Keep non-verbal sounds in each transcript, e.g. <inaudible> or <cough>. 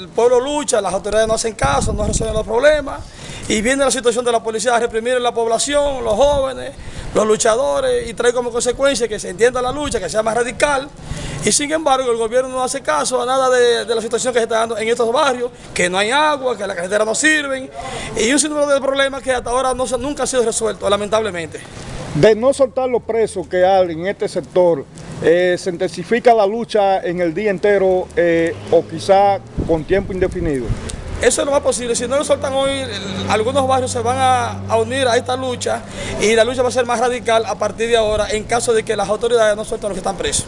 el pueblo lucha, las autoridades no hacen caso, no resuelven los problemas y viene la situación de la policía a reprimir a la población, los jóvenes, los luchadores y trae como consecuencia que se entienda la lucha, que sea más radical y sin embargo el gobierno no hace caso a nada de, la situación que se está dando en estos barrios, que no hay agua, que las carreteras no sirven y un sinnúmero de problemas que hasta ahora no, nunca han sido resueltos, lamentablemente. De no soltar los presos que hay en este sector, eh, ¿se intensifica la lucha en el día entero eh, o quizá con tiempo indefinido? Eso no va posible. Si no lo soltan hoy, algunos barrios se van a, unir a esta lucha y la lucha va a ser más radical a partir de ahora en caso de que las autoridades no suelten a los que están presos.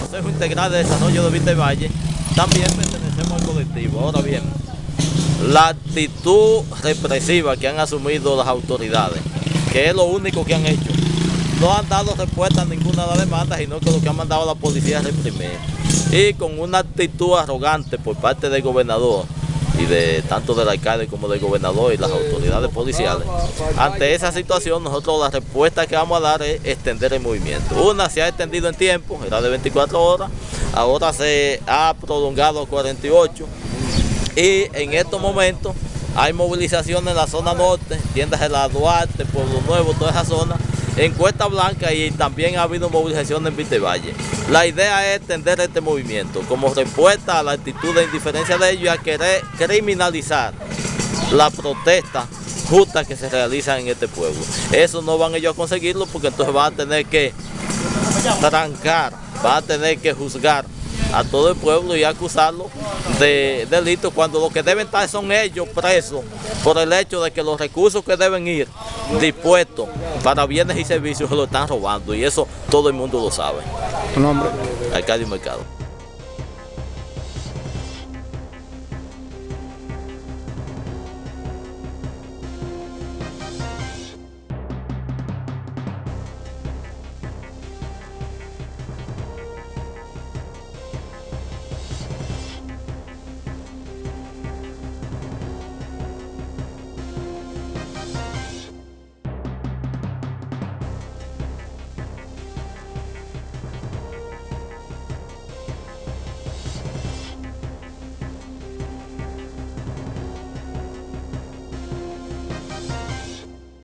Consejo Integral de Desarrollo de Vista Valle, también pertenecemos al colectivo. Ahora bien, la actitud represiva que han asumido las autoridades, que es lo único que han hecho, no han dado respuesta a ninguna de las demandas, sino que lo que han mandado la policía es reprimir. Y con una actitud arrogante por parte del gobernador, y de tanto del alcalde como del gobernador y las autoridades policiales. Ante esa situación, nosotros la respuesta que vamos a dar es extender el movimiento. Una se ha extendido en tiempo, era de 24 horas, ahora se ha prolongado a 48 y en estos momentos hay movilización en la zona norte, tiendas de la Duarte, Pueblo Nuevo, toda esa zona, en Cuesta Blanca y también ha habido movilización en Vitevalle. La idea es extender este movimiento como respuesta a la actitud de indiferencia de ellos y a querer criminalizar la protesta justa que se realiza en este pueblo. Eso no van ellos a conseguirlo porque entonces van a tener que trancar, van a tener que juzgar a todo el pueblo y acusarlo de delitos cuando lo que deben estar son ellos presos por el hecho de que los recursos que deben ir dispuestos para bienes y servicios se <laughs> lo están robando y eso todo el mundo lo sabe. ¿Tu nombre? Arcadio Mercado.